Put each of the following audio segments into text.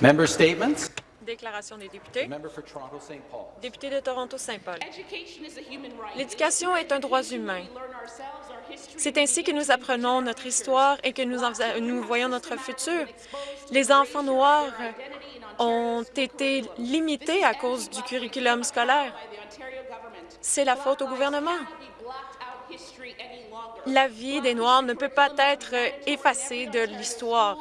Member statements? Déclaration des députés. Member for Toronto St. Paul. Député de Toronto-Saint-Paul. L'éducation est un droit humain. C'est ainsi que nous apprenons notre histoire et que nous, nous voyons notre futur. Les enfants noirs ont été limités à cause du curriculum scolaire. C'est la faute au gouvernement. La vie des Noirs ne peut pas être effacée de l'histoire.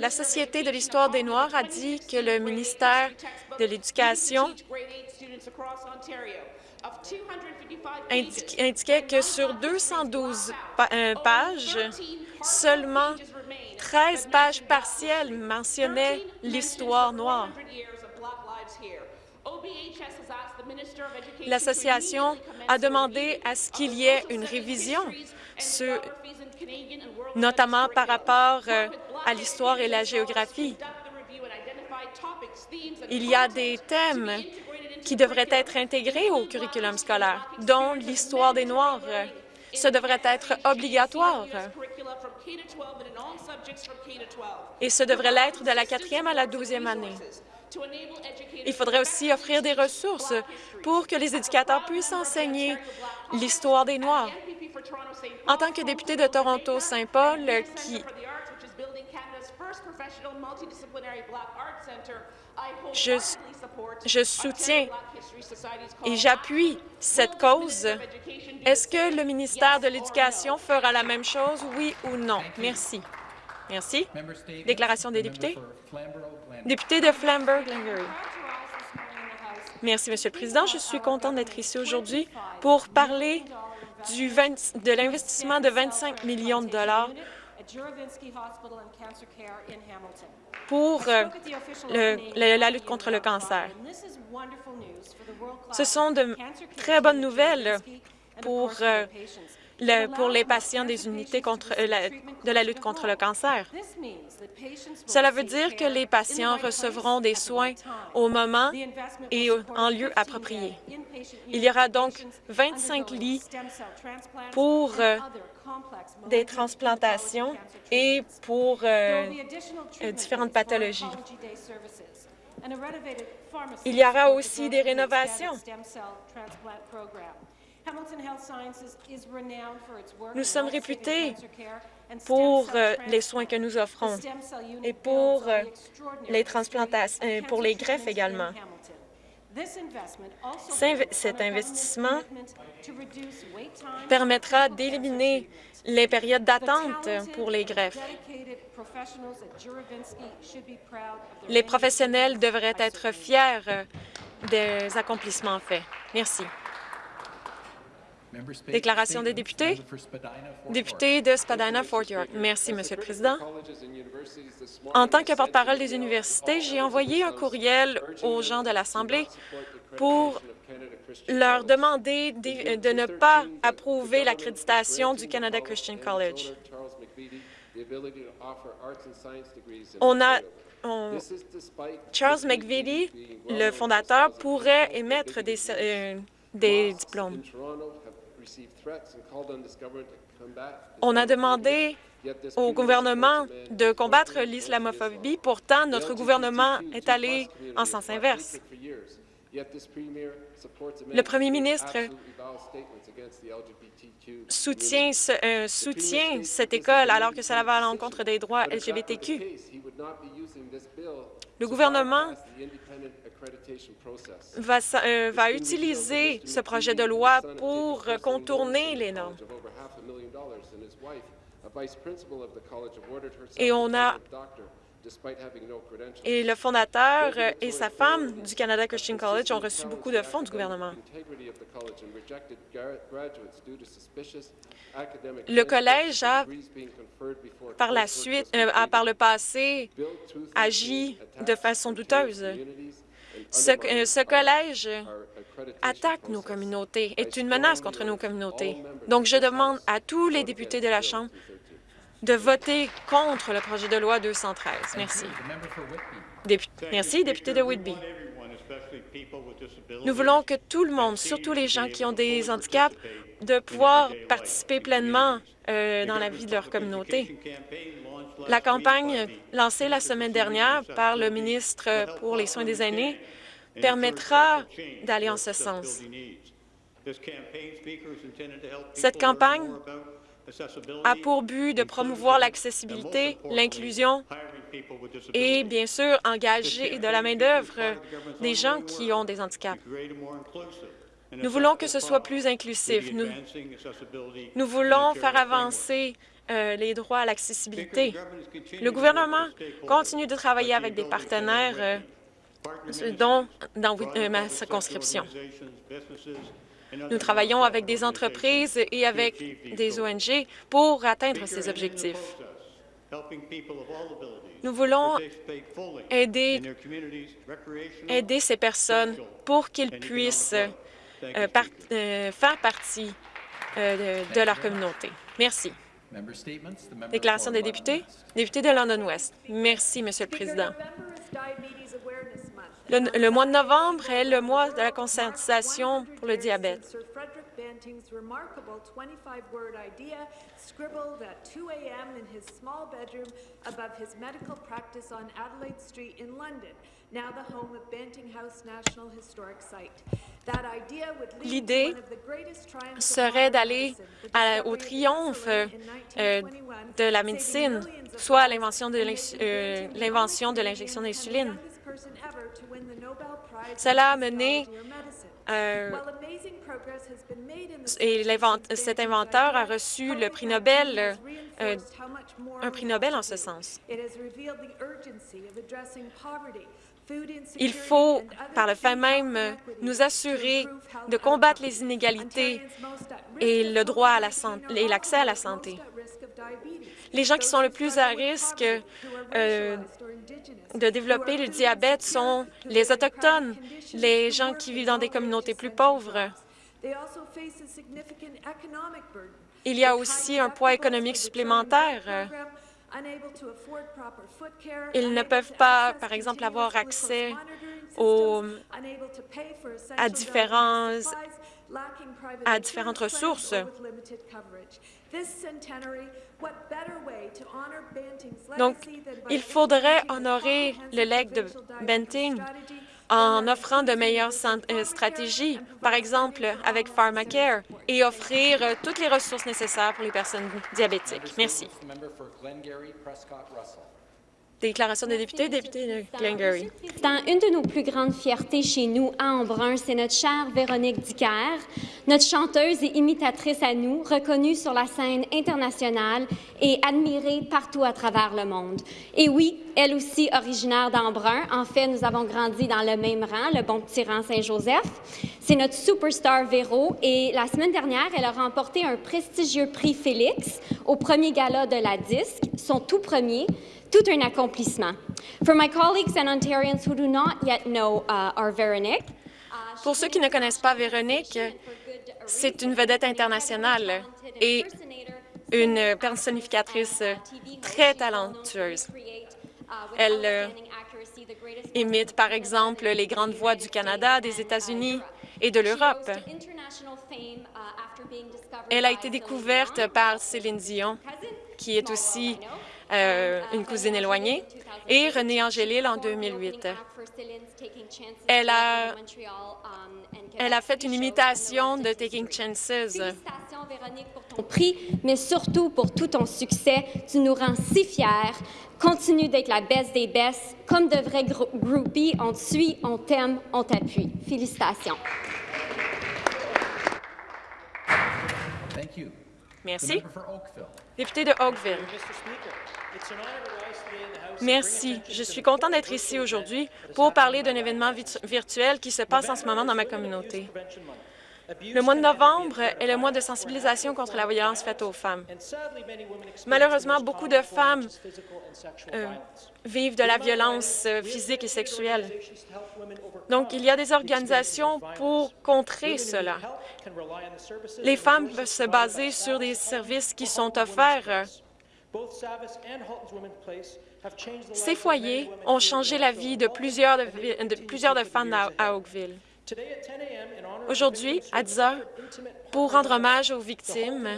La Société de l'histoire des Noirs a dit que le ministère de l'Éducation indiquait que sur 212 euh, pages, seulement 13 pages partielles mentionnaient l'histoire noire. L'association a demandé à ce qu'il y ait une révision, notamment par rapport euh, à l'histoire et la géographie. Il y a des thèmes qui devraient être intégrés au curriculum scolaire, dont l'histoire des Noirs. Ce devrait être obligatoire. Et ce devrait l'être de la quatrième à la douzième année. Il faudrait aussi offrir des ressources pour que les éducateurs puissent enseigner l'histoire des Noirs. En tant que député de Toronto-Saint-Paul, qui je, soutiens et j'appuie cette cause. Est-ce que le ministère de l'Éducation fera la même chose, oui ou non? Merci. Merci. Déclaration des députés. Député de Flamborough-Glengarry. Merci, Monsieur le Président. Je suis content d'être ici aujourd'hui pour parler du de l'investissement de 25 millions de dollars pour euh, la lutte contre le cancer. Ce sont de très bonnes nouvelles pour, euh, pour les patients des unités contre, euh, de la lutte contre le cancer. Cela veut dire que les patients recevront des soins au moment et en lieu approprié. Il y aura donc 25 lits pour des transplantations et pour euh, euh, différentes pathologies. Il y aura aussi des rénovations. Nous sommes réputés pour euh, les soins que nous offrons et pour les transplantations, pour les greffes également. Cet investissement permettra d'éliminer les périodes d'attente pour les greffes. Les professionnels devraient être fiers des accomplissements faits. Merci. Déclaration des députés. Député de Spadina-Fort York. Merci, Monsieur le Président. En tant que porte-parole des universités, j'ai envoyé un courriel aux gens de l'Assemblée pour leur demander de ne pas approuver l'accréditation du Canada Christian College. On a Charles McVitie, le fondateur, pourrait émettre des, euh, des diplômes. On a demandé au gouvernement de combattre l'islamophobie. Pourtant, notre gouvernement est allé en sens inverse. Le premier ministre soutient, euh, soutient cette école alors que cela va à l'encontre des droits LGBTQ. Le gouvernement va, euh, va utiliser ce projet de loi pour contourner les normes. Et on a et le fondateur et sa femme du Canada Christian College ont reçu beaucoup de fonds du gouvernement. Le collège a, par la suite, euh, a par le passé, agi de façon douteuse. Ce, ce, collège attaque nos communautés, est une menace contre nos communautés. Donc, je demande à tous les députés de la Chambre de voter contre le projet de loi 213. Merci. Merci, député de Whitby. Nous voulons que tout le monde, surtout les gens qui ont des handicaps, de pouvoir participer pleinement euh, dans la vie de leur communauté. La campagne lancée la semaine dernière par le ministre pour les soins des aînés permettra d'aller en ce sens. Cette campagne a pour but de promouvoir l'accessibilité, l'inclusion et, bien sûr, engager de la main-d'œuvre des gens qui ont des handicaps. Nous voulons que ce soit plus inclusif. Nous, voulons faire avancer euh, les droits à l'accessibilité. Le gouvernement continue de travailler avec des partenaires, euh, dont dans euh, ma circonscription. Nous travaillons avec des entreprises et avec des ONG pour atteindre ces objectifs. Nous voulons aider, ces personnes pour qu'ils puissent euh, euh, faire partie euh, de, de leur communauté. Merci. Déclaration des députés. Député de London West. Merci, Monsieur le Président. Le, mois de novembre est le mois de la conscientisation pour le diabète. Sir Frederick Banting's remarkable 25-word idea scribbled at 2 a.m. in his small bedroom above his medical practice on Adelaide Street in London, now the home of Banting House National Historic Site. That idea would lead to L'idée serait d'aller à- au triomphe euh, 1921, de la médecine, soit lives l'invention de euh, l'injection d'insuline. Cela a mené euh, et cet inventeur a reçu le prix COVID-19 Nobel, euh, un prix Nobel en ce sens. Il faut, par le fait même, nous assurer de combattre les inégalités et le droit à la COVID-19 santé- are et l'accès à la santé. Les gens qui sont le plus à risque euh, de développer le diabète sont les Autochtones, les gens qui vivent dans des communautés plus pauvres. Il y a aussi un poids économique supplémentaire. Ils ne peuvent pas, access par exemple, avoir accès aux- à différents- à différentes ressources. or with limited coverage. This centenary, what better way to honor Banting's Donc, il faudrait honorer le legs de one en offrant de meilleures stratégies, par exemple avec Pharmacare, et offrir euh, toutes les ressources nécessaires pour les personnes diabétiques. Merci. The member for Glengarry, Prescott, Russell. Déclaration des députés, député de Glengarry. Président, une de nos plus grandes fiertés chez nous, à Embrun, c'est notre chère Véronique Dicker, notre chanteuse et imitatrice à nous, reconnue sur la scène internationale et admirée partout à travers le monde. Et oui, elle aussi originaire d'Embrun. En fait, nous avons grandi dans le même rang, le bon petit rang Saint-Joseph. C'est notre superstar Véro et la semaine dernière, elle a remporté un prestigieux prix Félix au premier gala de la disque, son tout premier, tout un accomplissement. For my colleagues and Ontarians who do not yet know uh, our Veronique, uh, Pour ceux qui ne connaissent pas Véronique, c'est une vedette internationale et une personnificatrice très talentueuse. Elle euh, imite, par exemple, les grandes voix du Canada, des États-Unis et de l'Europe. Elle a été découverte par Céline Dion, qui est aussi euh, une cousine éloignée, et René Angélil en 2008. Elle a, elle a fait une imitation de Taking Chances. Félicitations, Véronique, pour ton prix, mais surtout pour tout ton succès. Tu nous rends si fiers. Continue d'être la best des best. Comme de vrais grou- groupies, on te suit, on t'aime, on t'appuie. Félicitations. Thank you. The Merci. Député de Oakville. Merci. Je suis content d'être ici aujourd'hui pour parler d'un événement virtu- virtuel qui se passe en ce moment dans ma communauté. Le mois de novembre est le mois de sensibilisation contre la violence faite aux femmes. Malheureusement, beaucoup de femmes euh, vivent de la violence euh, physique et sexuelle. Donc, il y a des organisations pour contrer cela. Les femmes peuvent se baser sur des services qui sont offerts. Ces foyers ont changé la vie de plusieurs de, femmes à Oakville. Aujourd'hui, à 10 heures, pour rendre hommage aux victimes,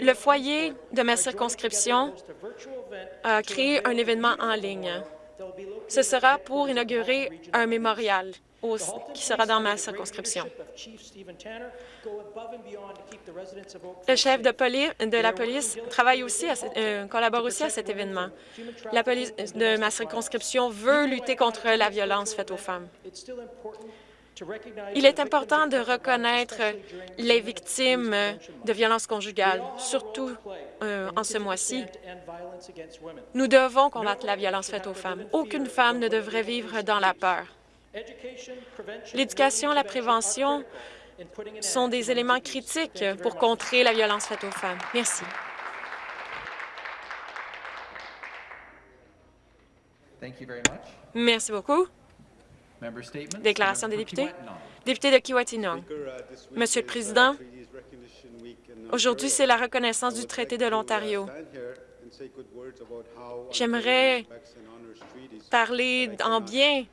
le foyer de ma circonscription a créé un événement en ligne. Ce sera pour inaugurer un mémorial qui sera dans ma circonscription. Le chef de, de la police travaille aussi, à euh, collabore aussi à cet événement. La police de ma circonscription veut lutter contre la violence faite aux femmes. Il est important de reconnaître les victimes de violences conjugales, surtout euh, en ce mois-ci. Nous devons combattre la violence faite aux femmes. Aucune femme ne devrait vivre dans la peur. L'éducation, la prévention sont des éléments critiques pour contrer la violence faite aux femmes. Merci. Merci beaucoup. Déclaration des députés. Député de Kiwatinong. Monsieur le Président, aujourd'hui, c'est la reconnaissance du traité de l'Ontario. J'aimerais parler en bien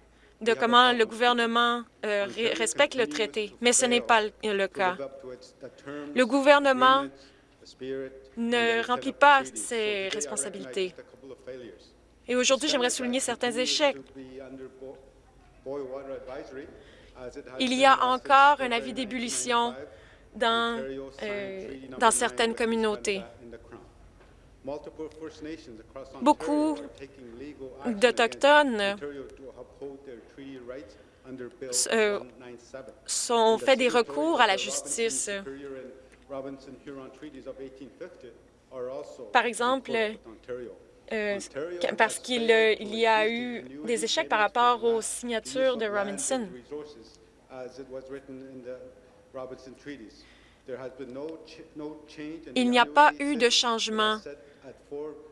de comment le gouvernement euh, respecte le traité, mais ce n'est pas le cas. Le gouvernement ne remplit pas ses responsabilités. Et aujourd'hui, j'aimerais souligner certains échecs. Il y a encore un avis d'ébullition dans, euh, dans certaines communautés. Beaucoup d'Autochtones euh, sont fait des recours à la justice. Par exemple, euh, parce qu'il euh, y a eu des échecs par rapport aux signatures de Robinson. Il n'y a pas eu de changement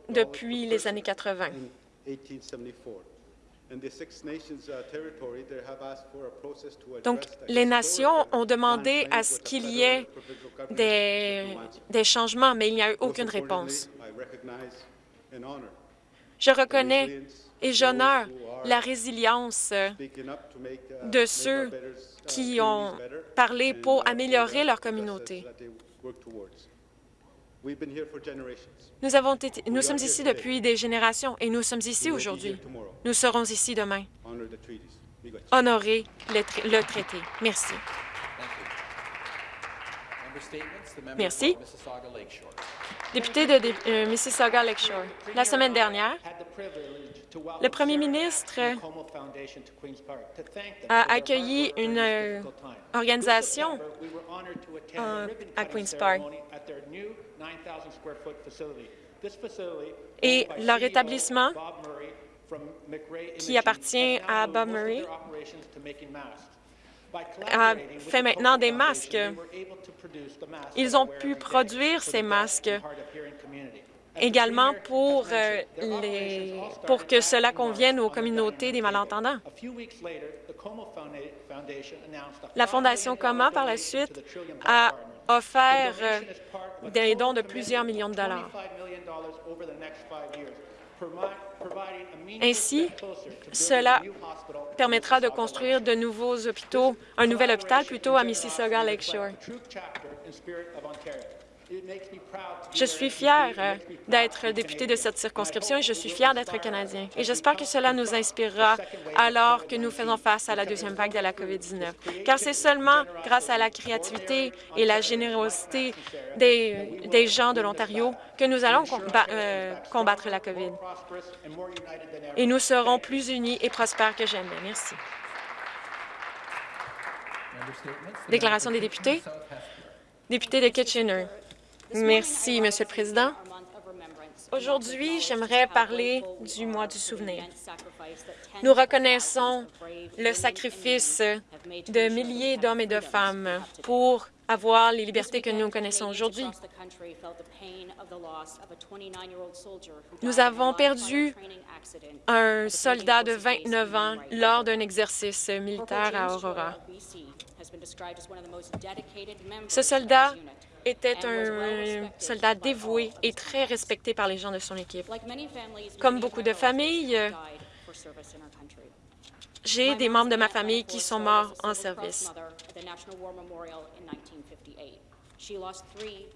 depuis les années 80. Donc, les nations ont demandé à ce qu'il y ait des changements, mais il n'y a eu aucune réponse. Je reconnais et j'honore la résilience de ceux qui ont parlé pour améliorer leur communauté. Nous, avons été- nous sommes ici depuis des générations et nous sommes ici aujourd'hui. Nous serons ici demain. Honorer le, tra- le traité. Merci. Member statements. The member Merci. Député de Dé- euh, Mississauga Lakeshore, la semaine dernière, le premier ministre a accueilli une euh, organisation euh, à Queen's Park. Et leur établissement, qui appartient à Bob Murray, a fait maintenant des masques. Ils ont pu produire ces masques également pour, euh, les, pour que cela convienne aux communautés des malentendants. La Fondation Coma, par la suite, a offert euh, des dons de plusieurs millions de dollars. Ainsi, cela permettra de construire de nouveaux hôpitaux, un nouvel hôpital plutôt à Mississauga Lakeshore. Je suis fière euh, d'être député de cette circonscription et je suis fière d'être Canadien. Et j'espère que cela nous inspirera alors que nous faisons face à la deuxième vague de la COVID-19. Car c'est seulement grâce à la créativité et la générosité des, gens de l'Ontario que nous allons euh, combattre la COVID. Et nous serons plus unis et prospères que jamais. Merci. Déclaration des députés. Député de Kitchener. Merci, Monsieur le Président. Aujourd'hui, j'aimerais parler du mois du souvenir. Nous reconnaissons le sacrifice de milliers d'hommes et de femmes pour avoir les libertés que nous connaissons aujourd'hui. Nous avons perdu un soldat de 29 ans lors d'un exercice militaire à Aurora. Ce soldat était un soldat dévoué et très respecté par les gens de son équipe. Comme beaucoup de familles, J'ai des membres de ma famille qui sont morts en service.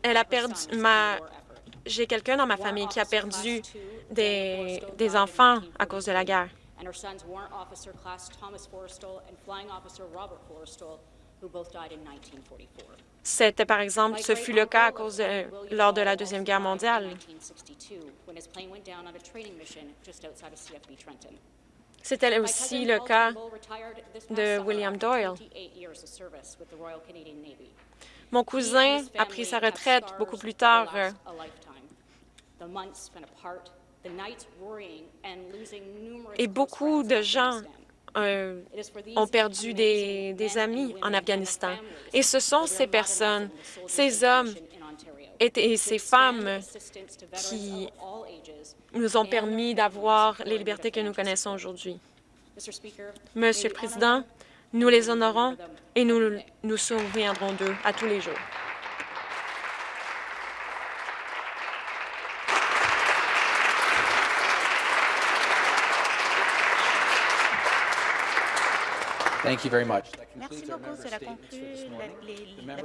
Elle a perdu ma... J'ai quelqu'un dans ma famille qui a perdu des, des enfants à cause de la guerre. and her sons Warrant Officer Class Thomas Forrestal and Flying Officer Robert Forrestal, who both died in 1944. C'était, par exemple, ce fut le cas à cause de, lors de la Deuxième Guerre mondiale. 1962, when his plane went down on a training mission just outside of CFB Trenton. C'était aussi le cas de William Doyle. 28 years of service with the Royal Canadian Navy. Mon cousin a pris sa retraite beaucoup plus tard. euh, Et beaucoup de gens euh, ont perdu des, amis en Afghanistan. Et ce sont ces personnes, ces hommes et, ces femmes qui nous ont and permis d'avoir les libertés que nous connaissons aujourd'hui. Mr. Speaker, Monsieur le Président, them nous and les we will honorons remember them et nous every day. nous souviendrons d'eux à tous les jours. Thank you very much. That Merci beaucoup. Cela conclut les-